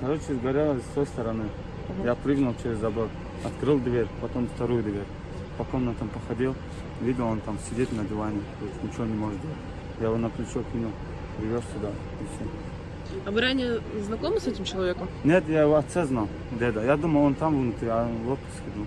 Короче, сгорело с той стороны. Я прыгнул через забор, открыл дверь, потом вторую дверь. По комнатам походил, видел, он там сидит на диване, то есть ничего не может делать. Я его на плечо кинул, привез сюда, и все. А вы ранее знакомы с этим человеком? Нет, я его отца знал, деда. Я думал, он там внутри, а он в отпуске был.